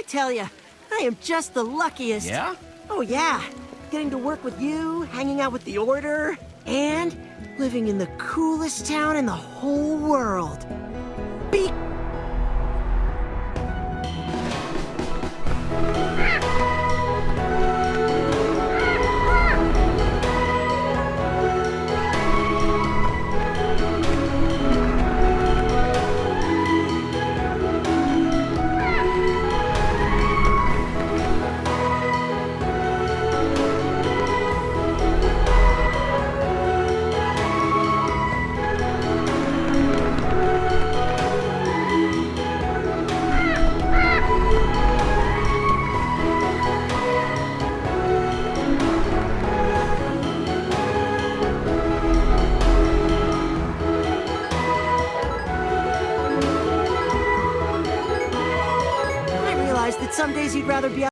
I tell you, I am just the luckiest. Yeah? Oh, yeah. Getting to work with you, hanging out with the Order, and living in the coolest town in the whole world. That some days you'd rather be